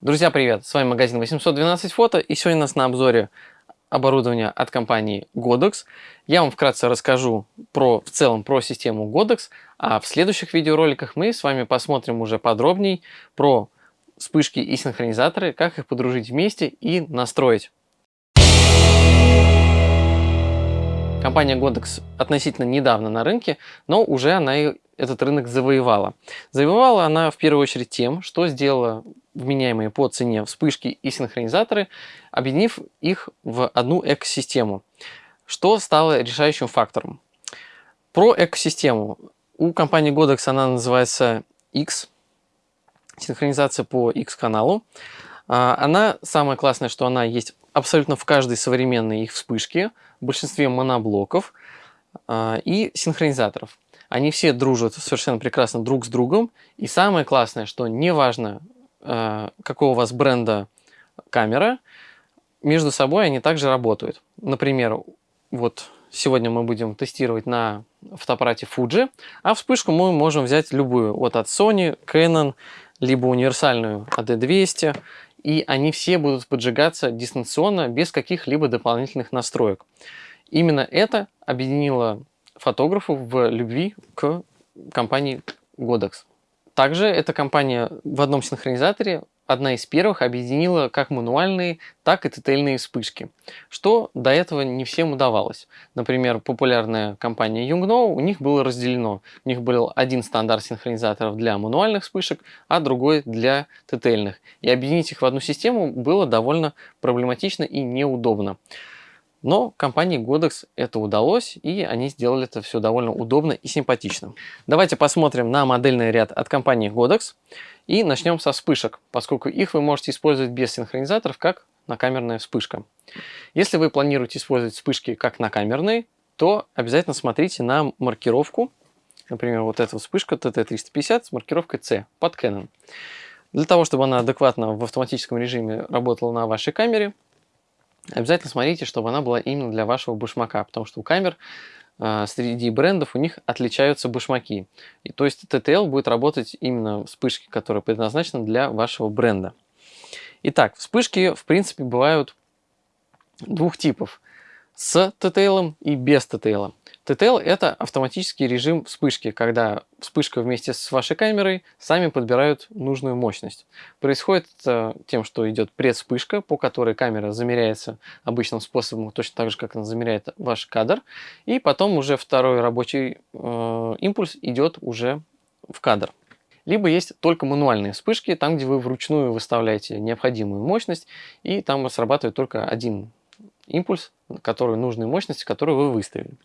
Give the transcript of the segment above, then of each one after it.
Друзья, привет! С вами магазин 812 фото и сегодня у нас на обзоре оборудование от компании Godox. Я вам вкратце расскажу про, в целом про систему Godox, а в следующих видеороликах мы с вами посмотрим уже подробней про вспышки и синхронизаторы, как их подружить вместе и настроить. Компания Godox относительно недавно на рынке, но уже она этот рынок завоевала. Завоевала она в первую очередь тем, что сделала вменяемые по цене вспышки и синхронизаторы, объединив их в одну экосистему, что стало решающим фактором. Про экосистему. У компании Godox она называется X, синхронизация по X-каналу. А, она, самое классное, что она есть абсолютно в каждой современной их вспышке, в большинстве моноблоков а, и синхронизаторов. Они все дружат совершенно прекрасно друг с другом. И самое классное, что неважно, какого у вас бренда камера, между собой они также работают. Например, вот сегодня мы будем тестировать на фотоаппарате Fuji, а вспышку мы можем взять любую, вот от Sony, Canon, либо универсальную AD200, и они все будут поджигаться дистанционно без каких-либо дополнительных настроек. Именно это объединило фотографов в любви к компании Godox. Также эта компания в одном синхронизаторе одна из первых объединила как мануальные, так и ТТЛьные вспышки, что до этого не всем удавалось. Например, популярная компания Yungno, у них было разделено. У них был один стандарт синхронизаторов для мануальных вспышек, а другой для ТТЛьных. И объединить их в одну систему было довольно проблематично и неудобно. Но компании Godox это удалось, и они сделали это все довольно удобно и симпатично. Давайте посмотрим на модельный ряд от компании Godox. И начнем со вспышек, поскольку их вы можете использовать без синхронизаторов, как накамерная вспышка. Если вы планируете использовать вспышки как накамерные, то обязательно смотрите на маркировку. Например, вот эта вспышка TT350 с маркировкой C под Canon. Для того, чтобы она адекватно в автоматическом режиме работала на вашей камере, обязательно смотрите, чтобы она была именно для вашего башмака, потому что у камер э, среди брендов у них отличаются башмаки. И, то есть TTL будет работать именно вспышки, которые предназначены для вашего бренда. Итак, вспышки в принципе бывают двух типов. С TTL и без TTL. TTL это автоматический режим вспышки, когда вспышка вместе с вашей камерой сами подбирают нужную мощность. Происходит это тем, что идет предвспышка, по которой камера замеряется обычным способом, точно так же, как она замеряет ваш кадр. И потом уже второй рабочий э, импульс идет уже в кадр. Либо есть только мануальные вспышки, там, где вы вручную выставляете необходимую мощность, и там срабатывает только один импульс, который нужной мощности, которую вы выставили.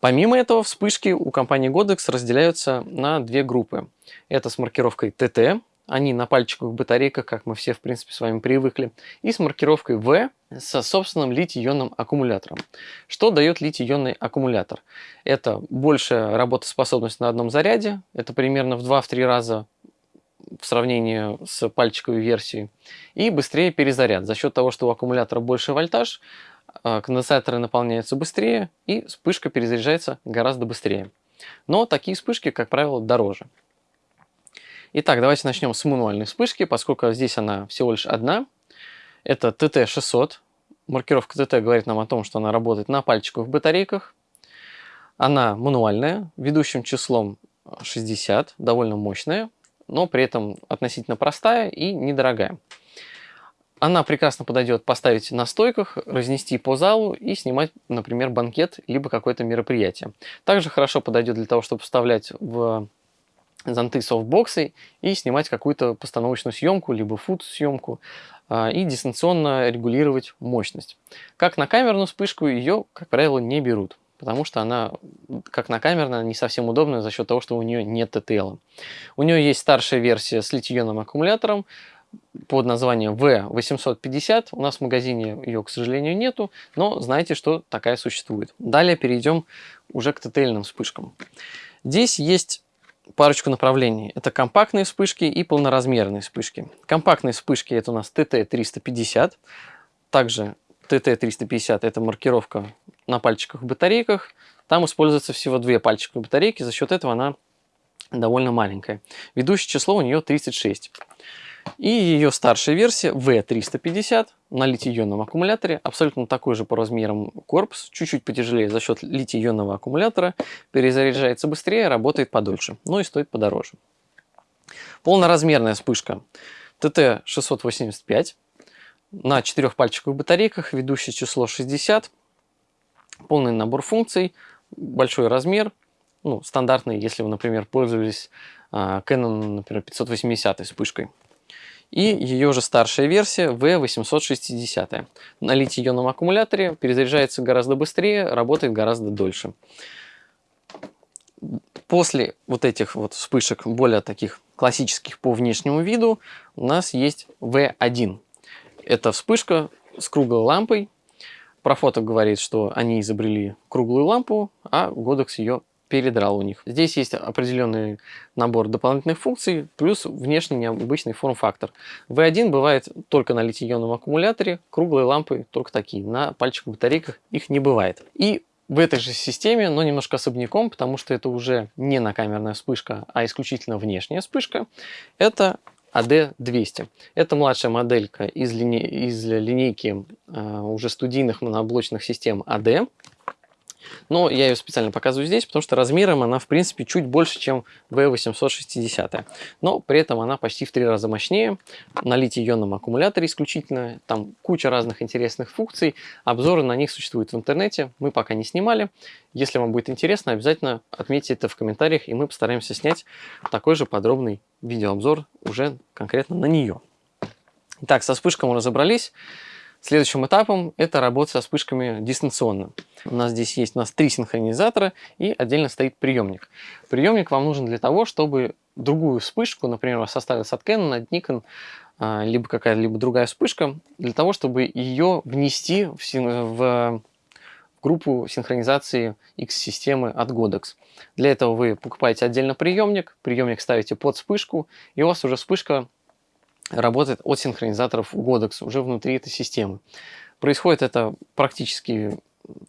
Помимо этого, вспышки у компании Godox разделяются на две группы. Это с маркировкой TT, они на пальчиковых батарейках, как мы все, в принципе, с вами привыкли, и с маркировкой V со собственным литий-ионным аккумулятором. Что дает литий-ионный аккумулятор? Это большая работоспособность на одном заряде, это примерно в 2-3 раза в сравнении с пальчиковой версией, и быстрее перезаряд. За счет того, что у аккумулятора больше вольтаж, конденсаторы наполняются быстрее и вспышка перезаряжается гораздо быстрее. Но такие вспышки, как правило, дороже. Итак, давайте начнем с мануальной вспышки, поскольку здесь она всего лишь одна. Это TT600. Маркировка TT говорит нам о том, что она работает на пальчиковых батарейках. Она мануальная, ведущим числом 60, довольно мощная, но при этом относительно простая и недорогая. Она прекрасно подойдет поставить на стойках, разнести по залу и снимать, например, банкет, либо какое-то мероприятие. Также хорошо подойдет для того, чтобы вставлять в зонты софтбоксы и снимать какую-то постановочную съемку, либо фуд-съемку а, и дистанционно регулировать мощность. Как на камерную вспышку ее, как правило, не берут, потому что она, как на камерная, не совсем удобная за счет того, что у нее нет TTL. У нее есть старшая версия с литий-ионным аккумулятором, под названием V850. У нас в магазине ее, к сожалению, нету, но знаете, что такая существует. Далее перейдем уже к ТТЛьным вспышкам. Здесь есть парочку направлений. Это компактные вспышки и полноразмерные вспышки. Компактные вспышки это у нас TT350. Также TT350 это маркировка на пальчиках батарейках. Там используется всего две пальчиковые батарейки, за счет этого она довольно маленькая. Ведущее число у нее 36. И ее старшая версия V350 на литий-ионном аккумуляторе, абсолютно такой же по размерам корпус, чуть-чуть потяжелее за счет литий-ионного аккумулятора, перезаряжается быстрее, работает подольше, но и стоит подороже. Полноразмерная вспышка TT685 на четырехпальчиковых батарейках, ведущее число 60, полный набор функций, большой размер, ну, стандартный, если вы, например, пользовались а, Canon, например, 580 вспышкой. И ее же старшая версия V860. На литий-ионном аккумуляторе перезаряжается гораздо быстрее, работает гораздо дольше. После вот этих вот вспышек, более таких классических по внешнему виду, у нас есть V1. Это вспышка с круглой лампой. Профоток говорит, что они изобрели круглую лампу, а Godox ее передрал у них. Здесь есть определенный набор дополнительных функций, плюс внешний необычный форм-фактор. V1 бывает только на литий-ионном аккумуляторе, круглые лампы только такие, на пальчиковых батарейках их не бывает. И в этой же системе, но немножко особняком, потому что это уже не накамерная вспышка, а исключительно внешняя вспышка, это AD200. Это младшая моделька из, лине... из линейки э, уже студийных моноблочных систем AD. Но я ее специально показываю здесь, потому что размером она, в принципе, чуть больше, чем V860. Но при этом она почти в три раза мощнее. На литий-ионном аккумуляторе исключительно. Там куча разных интересных функций. Обзоры на них существуют в интернете. Мы пока не снимали. Если вам будет интересно, обязательно отметьте это в комментариях, и мы постараемся снять такой же подробный видеообзор уже конкретно на нее. Итак, со вспышкой мы разобрались. Следующим этапом это работа со вспышками дистанционно. У нас здесь есть у нас три синхронизатора и отдельно стоит приемник. Приемник вам нужен для того, чтобы другую вспышку, например, у вас осталась от Canon, от Nikon, а, либо какая-либо другая вспышка, для того, чтобы ее внести в, в группу синхронизации X-системы от Godox. Для этого вы покупаете отдельно приемник, приемник ставите под вспышку, и у вас уже вспышка работает от синхронизаторов Godox уже внутри этой системы. Происходит это практически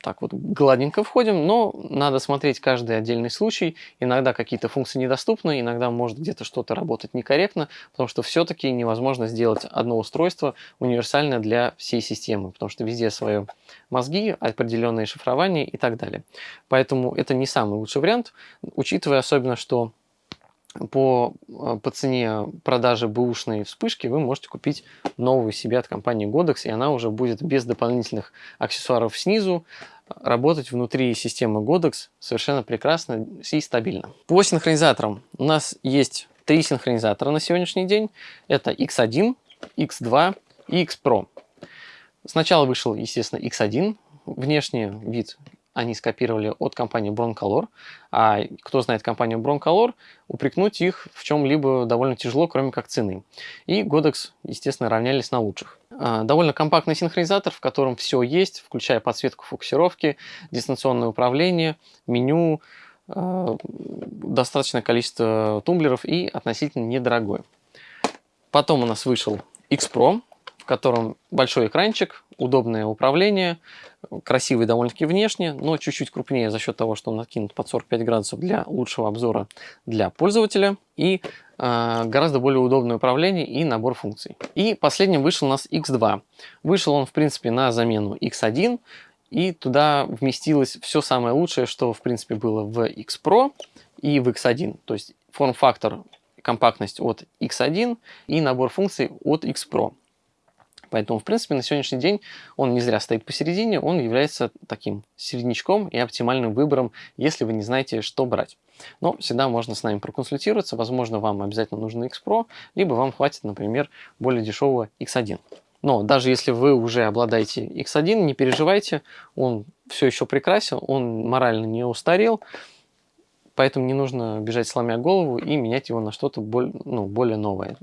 так вот гладенько входим, но надо смотреть каждый отдельный случай. Иногда какие-то функции недоступны, иногда может где-то что-то работать некорректно, потому что все-таки невозможно сделать одно устройство универсальное для всей системы, потому что везде свои мозги, определенные шифрования и так далее. Поэтому это не самый лучший вариант, учитывая особенно, что по, а, по цене продажи бэушной вспышки вы можете купить новую себе от компании Godox, и она уже будет без дополнительных аксессуаров снизу работать внутри системы Godox совершенно прекрасно и стабильно. По синхронизаторам у нас есть три синхронизатора на сегодняшний день. Это X1, X2 и X Pro. Сначала вышел, естественно, X1, внешний вид они скопировали от компании Broncolor. А кто знает компанию Broncolor, упрекнуть их в чем-либо довольно тяжело, кроме как цены. И Godox, естественно, равнялись на лучших. А, довольно компактный синхронизатор, в котором все есть, включая подсветку фокусировки, дистанционное управление, меню, а, достаточное количество тумблеров и относительно недорогой. Потом у нас вышел X Pro, в котором большой экранчик, удобное управление, красивый довольно-таки внешне, но чуть-чуть крупнее за счет того, что он накинут под 45 градусов для лучшего обзора для пользователя и э, гораздо более удобное управление и набор функций. И последним вышел у нас X2. Вышел он, в принципе, на замену X1, и туда вместилось все самое лучшее, что, в принципе, было в X Pro и в X1. То есть форм-фактор компактность от X1 и набор функций от X Pro. Поэтому, в принципе, на сегодняшний день он не зря стоит посередине, он является таким середнячком и оптимальным выбором, если вы не знаете, что брать. Но всегда можно с нами проконсультироваться, возможно, вам обязательно нужен X Pro, либо вам хватит, например, более дешевого X1. Но даже если вы уже обладаете X1, не переживайте, он все еще прекрасен, он морально не устарел, поэтому не нужно бежать сломя голову и менять его на что-то более, ну, более новое.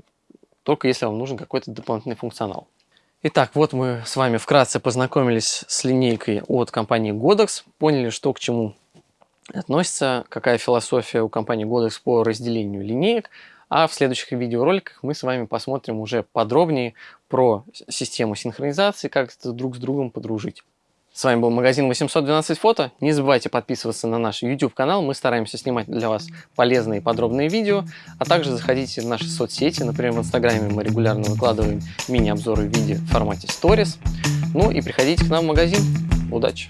Только если вам нужен какой-то дополнительный функционал. Итак, вот мы с вами вкратце познакомились с линейкой от компании Godox, поняли, что к чему относится, какая философия у компании Godox по разделению линеек, а в следующих видеороликах мы с вами посмотрим уже подробнее про систему синхронизации, как это друг с другом подружить. С вами был магазин 812 фото. Не забывайте подписываться на наш YouTube канал. Мы стараемся снимать для вас полезные и подробные видео. А также заходите в наши соцсети. Например, в Инстаграме мы регулярно выкладываем мини-обзоры в виде в формате Stories. Ну и приходите к нам в магазин. Удачи!